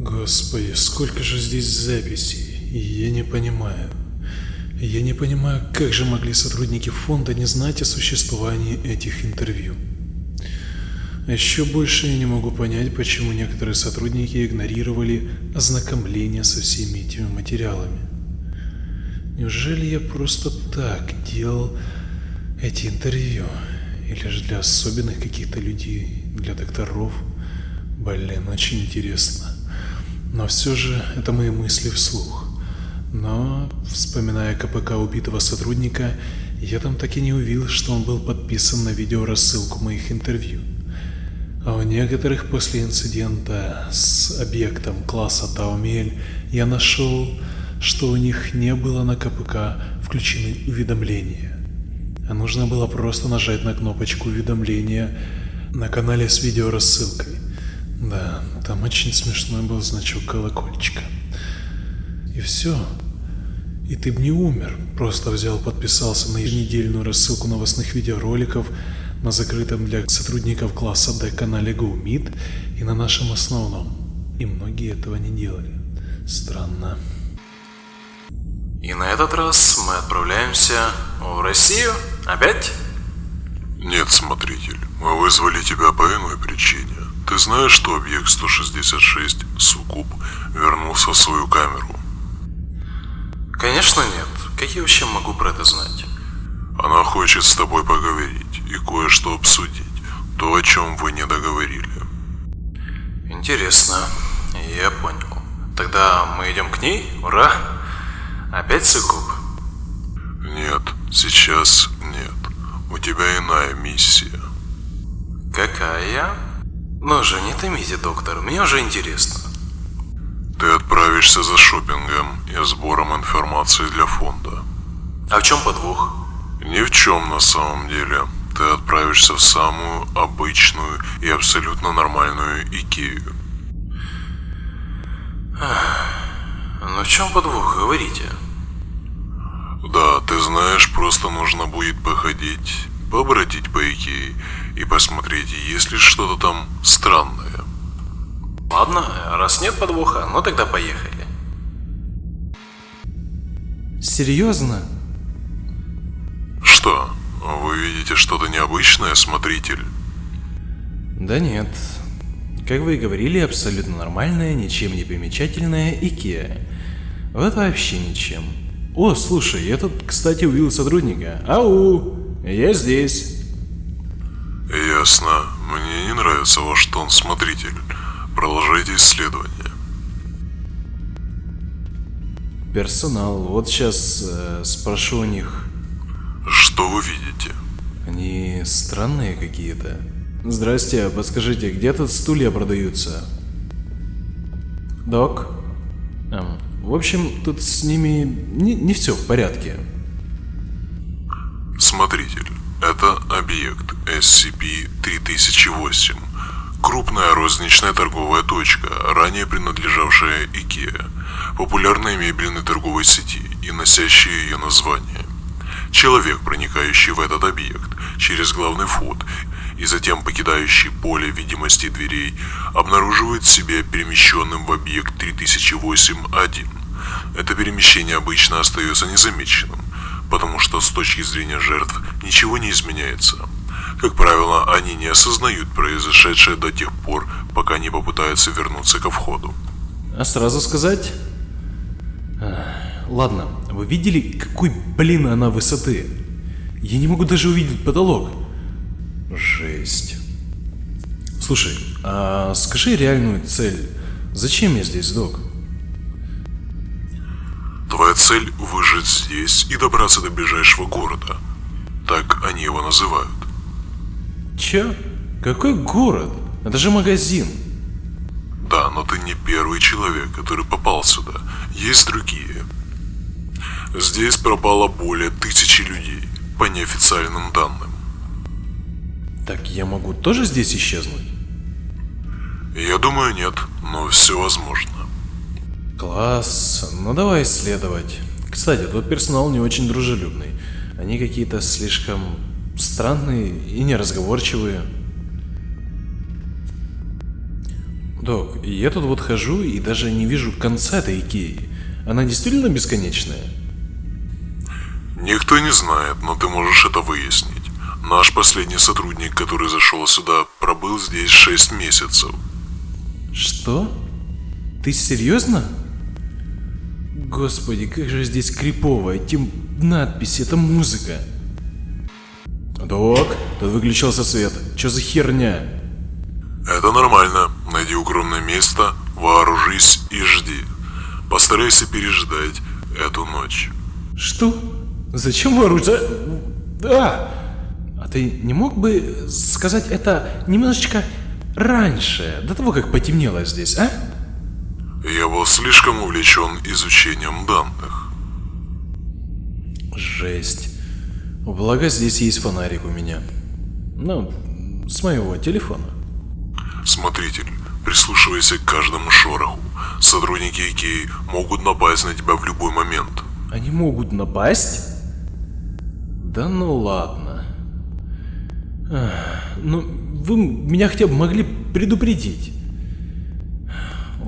Господи, сколько же здесь записей, я не понимаю. Я не понимаю, как же могли сотрудники фонда не знать о существовании этих интервью. Еще больше я не могу понять, почему некоторые сотрудники игнорировали ознакомление со всеми этими материалами. Неужели я просто так делал эти интервью? Или же для особенных каких-то людей, для докторов? Блин, очень интересно. Но все же это мои мысли вслух. Но, вспоминая КПК убитого сотрудника, я там так и не увидел, что он был подписан на видеорассылку моих интервью. А у некоторых после инцидента с объектом класса Таумель я нашел, что у них не было на КПК включены уведомления. А нужно было просто нажать на кнопочку уведомления на канале с видеорассылкой. Да, там очень смешной был значок колокольчика. И все. И ты бы не умер, просто взял, подписался на еженедельную рассылку новостных видеороликов на закрытом для сотрудников класса D канале GoMeet и на нашем основном. И многие этого не делали. Странно. И на этот раз мы отправляемся в Россию? Опять? Нет, смотритель, мы вызвали тебя по иной причине. Ты знаешь, что объект 166 Сукуб вернулся в свою камеру? Конечно нет. Как я вообще могу про это знать? Она хочет с тобой поговорить и кое-что обсудить. То, о чем вы не договорили. Интересно. Я понял. Тогда мы идем к ней? Ура! Опять Сукуб? Нет, сейчас нет. У тебя иная миссия. Какая? Ну же, не томите, доктор, мне уже интересно. Ты отправишься за шопингом и сбором информации для фонда. А в чем подвох? Ни в чем на самом деле. Ты отправишься в самую обычную и абсолютно нормальную Икею. Ну в чем подвох, говорите? Да, ты знаешь, просто нужно будет походить, побродить по Икее и посмотреть, есть ли что-то там странное. Ладно, раз нет подвоха, ну тогда поехали. Серьезно? Что? Вы видите что-то необычное, смотритель? Да нет. Как вы и говорили, абсолютно нормальная, ничем не примечательная Икеа. Вот вообще ничем. О, слушай, я тут, кстати, увидел сотрудника. Ау, я здесь. Ясно. Мне не нравится ваш тон, смотритель. Продолжайте исследование. Персонал. Вот сейчас э, спрошу у них. Что вы видите? Они странные какие-то. Здрасте, а подскажите, где тут стулья продаются? Док? Эм, в общем, тут с ними не, не все в порядке. Смотритель, это объект SCP-3008. Крупная розничная торговая точка, ранее принадлежавшая IKEA, популярной мебельной торговой сети и носящая ее название. Человек, проникающий в этот объект через главный вход и затем покидающий поле видимости дверей, обнаруживает себя перемещенным в объект 3008-1. Это перемещение обычно остается незамеченным, потому что с точки зрения жертв ничего не изменяется. Как правило, они не осознают произошедшее до тех пор, пока не попытаются вернуться ко входу. А сразу сказать? Ладно, вы видели, какой, блин, она высоты? Я не могу даже увидеть потолок. Жесть. Слушай, а скажи реальную цель. Зачем я здесь, док? Твоя цель – выжить здесь и добраться до ближайшего города. Так они его называют. Чё? Какой город? Это же магазин. Да, но ты не первый человек, который попал сюда. Есть другие. Здесь пропало более тысячи людей, по неофициальным данным. Так я могу тоже здесь исчезнуть? Я думаю, нет, но все возможно. Класс, ну давай исследовать. Кстати, тут персонал не очень дружелюбный. Они какие-то слишком странные и неразговорчивые. Док, я тут вот хожу и даже не вижу конца этой Икеи. Она действительно бесконечная? Никто не знает, но ты можешь это выяснить. Наш последний сотрудник, который зашел сюда, пробыл здесь 6 месяцев. Что? Ты серьезно? Господи, как же здесь крипово, эти надписи, это музыка. Док, тут выключился свет. Что за херня? Это нормально. Найди укромное место, вооружись и жди. Постарайся переждать эту ночь. Что? Зачем вооружать? Да! А ты не мог бы сказать это немножечко раньше, до того, как потемнело здесь, а? Я был слишком увлечен изучением данных. Жесть. Благо здесь есть фонарик у меня. Ну, с моего телефона. Смотритель, прислушивайся к каждому шороху. Сотрудники Икеи могут напасть на тебя в любой момент. Они могут напасть? Да ну ладно. Ах, ну, вы меня хотя бы могли предупредить.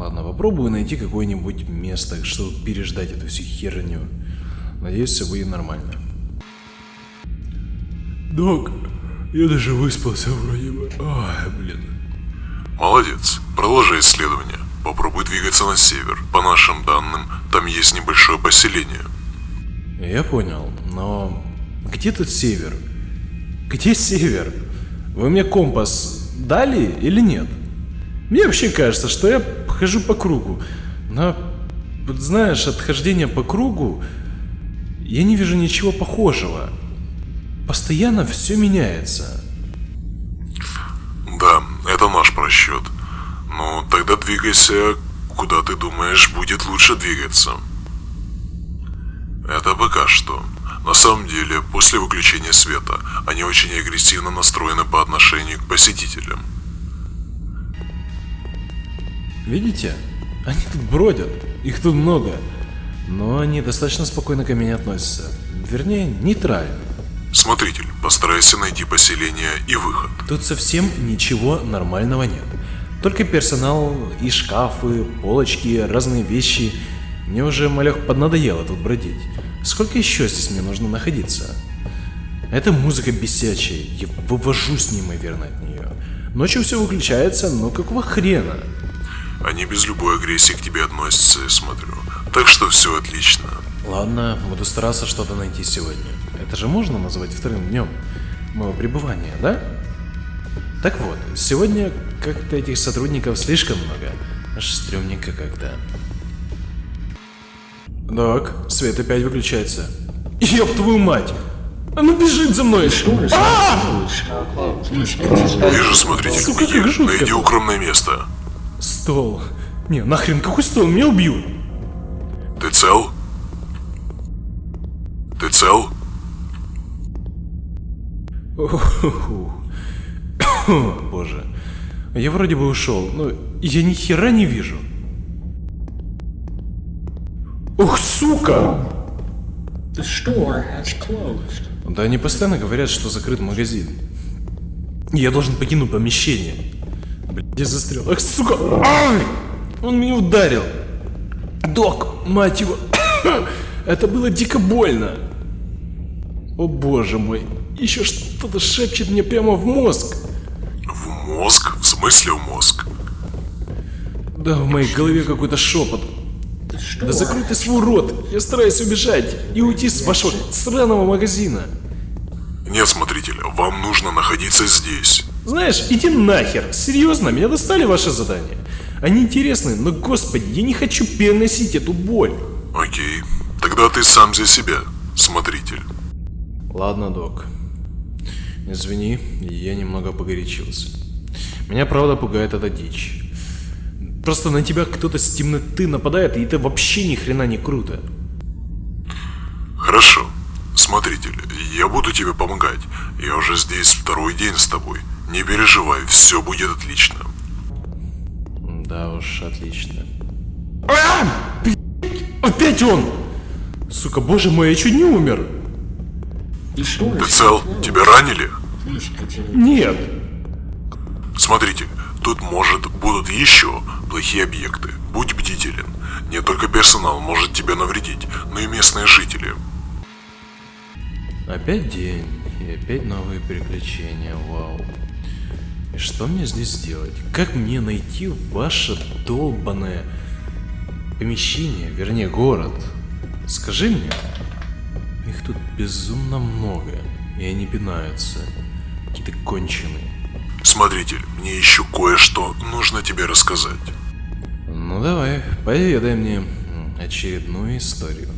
Ладно, попробую найти какое-нибудь место, чтобы переждать эту всю херню. Надеюсь, все будет нормально. Док, я даже выспался вроде бы. Ой, блин. Молодец, продолжай исследование. Попробуй двигаться на север. По нашим данным, там есть небольшое поселение. Я понял, но где тут север? Где север? Вы мне компас дали или нет? Мне вообще кажется, что я хожу по кругу. Но, вот знаешь, от хождения по кругу я не вижу ничего похожего. Постоянно все меняется. Да, это наш просчет. Ну, тогда двигайся, куда ты думаешь будет лучше двигаться. Это пока что. На самом деле, после выключения света, они очень агрессивно настроены по отношению к посетителям. Видите? Они тут бродят. Их тут много. Но они достаточно спокойно ко мне относятся. Вернее, нейтрально. Смотритель, постарайся найти поселение и выход. Тут совсем ничего нормального нет. Только персонал и шкафы, полочки, разные вещи. Мне уже, малех, поднадоело тут бродить. Сколько еще здесь мне нужно находиться? Это музыка бесячая, я вывожусь неимоверно от нее. Ночью все выключается, но какого хрена? Они без любой агрессии к тебе относятся, я смотрю. Так что все отлично. Ладно, буду стараться что-то найти сегодня. Это же можно назвать вторым днем моего пребывания, да? Так вот, сегодня как-то этих сотрудников слишком много. Аж стрёмненько как-то. Док, свет опять выключается. Ёб твою мать! Оно бежит за мной! Вижу, беги, как жутко найди укромное место. Стол. Не, нахрен, какой стол? Меня убьют. Ты цел? Ты цел? Боже. Я вроде бы ушел, но я ни хера не вижу. Ух, сука! The store has closed. Да они постоянно говорят, что закрыт магазин. Я должен покинуть помещение. Я застрял. Ах, сука! Ай! Он меня ударил. Док, мать его. Это было дико больно. О боже мой. Еще что-то шепчет мне прямо в мозг. В мозг? В смысле в мозг? Да, в моей голове какой-то шепот. Да закрой ты свой рот. Я стараюсь убежать и уйти с вашего сраного магазина. Нет, смотритель, вам нужно находиться здесь. Знаешь, иди нахер. Серьезно, меня достали ваши задания. Они интересны, но, господи, я не хочу переносить эту боль. Окей. Тогда ты сам за себя, смотритель. Ладно, док. Извини, я немного погорячился. Меня правда пугает эта дичь. Просто на тебя кто-то с темноты нападает, и это вообще ни хрена не круто. Хорошо. Смотритель, я буду тебе помогать. Я уже здесь второй день с тобой. Не переживай, все будет отлично. Да уж, отлично. А! Опять он! Сука, боже мой, я чуть не умер. Ты цел? Тебя ранили? Нет. Смотритель, Тут, может, будут еще плохие объекты. Будь бдителен. Не только персонал может тебе навредить, но и местные жители. Опять день, и опять новые приключения, вау. И что мне здесь делать? Как мне найти ваше долбанное помещение, вернее город? Скажи мне. Их тут безумно много, и они пинаются. Какие-то конченые. Смотритель, мне еще кое-что нужно тебе рассказать. Ну давай, поведай мне очередную историю.